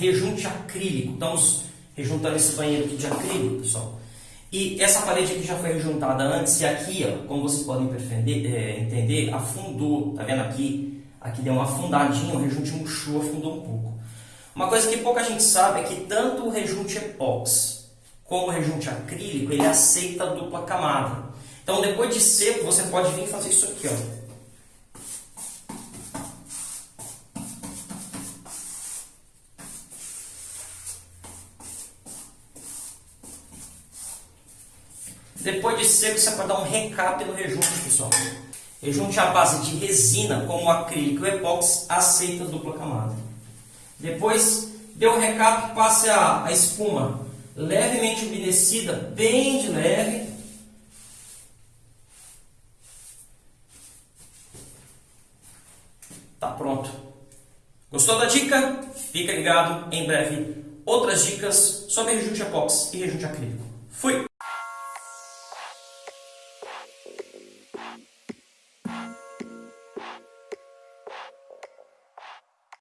rejunte acrílico. Estamos rejuntando esse banheiro aqui de acrílico, pessoal. E essa parede aqui já foi rejuntada antes e aqui, ó, como vocês podem é, entender, afundou. Tá vendo aqui? Aqui deu uma afundadinha, o rejunte murchou, afundou um pouco. Uma coisa que pouca gente sabe é que tanto o rejunte epóxi como o rejunte acrílico, ele aceita dupla camada. Então, depois de seco, você pode vir fazer isso aqui, ó. Depois de seco, você pode dar um recap no rejunte, pessoal. Rejunte à base de resina, como acrílico e epóxi, aceita dupla camada. Depois, deu o recap, passe a, a espuma levemente umedecida, bem de leve. Tá pronto. Gostou da dica? Fica ligado, em breve outras dicas sobre rejunte epóxi e rejunte acrílico. Fui! Thank you.